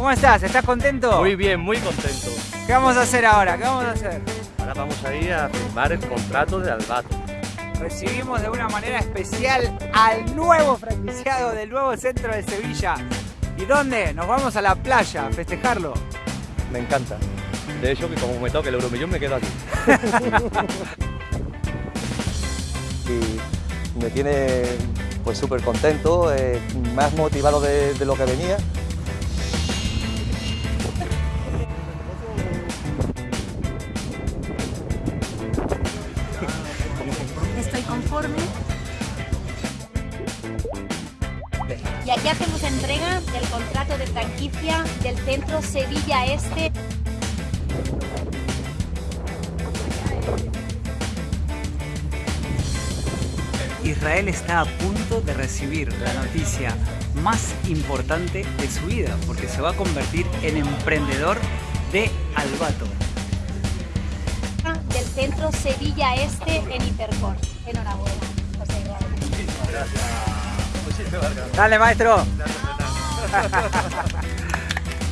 ¿Cómo estás? ¿Estás contento? Muy bien, muy contento. ¿Qué vamos a hacer ahora? ¿Qué vamos a hacer? Ahora vamos a ir a firmar el contrato de Albato. Recibimos de una manera especial al nuevo franquiciado del nuevo centro de Sevilla. ¿Y dónde? Nos vamos a la playa a festejarlo. Me encanta. De hecho, que como me toque el euromillón me quedo aquí. y me tiene pues súper contento, eh, más motivado de, de lo que venía. Y aquí hacemos entrega del contrato de franquicia del centro Sevilla Este. Israel está a punto de recibir la noticia más importante de su vida porque se va a convertir en emprendedor de Albato. del centro Sevilla Este en Hipercor. Enhorabuena, José Eduardo. Dale, maestro.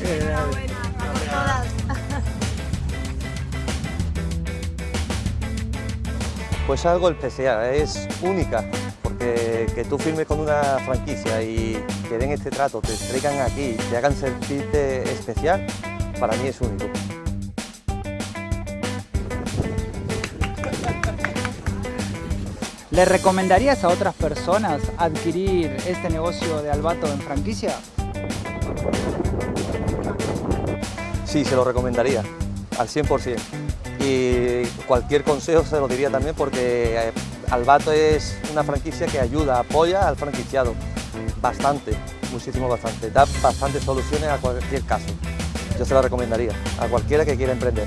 Enhorabuena, vamos todas. Pues algo especial, es única, porque que tú firmes con una franquicia y que den este trato, te traigan aquí, te hagan sentirte especial, para mí es único. ¿Le recomendarías a otras personas adquirir este negocio de Albato en franquicia? Sí, se lo recomendaría, al 100%. Y cualquier consejo se lo diría también porque eh, Albato es una franquicia que ayuda, apoya al franquiciado bastante, muchísimo bastante. Da bastantes soluciones a cualquier caso. Yo se lo recomendaría a cualquiera que quiera emprender.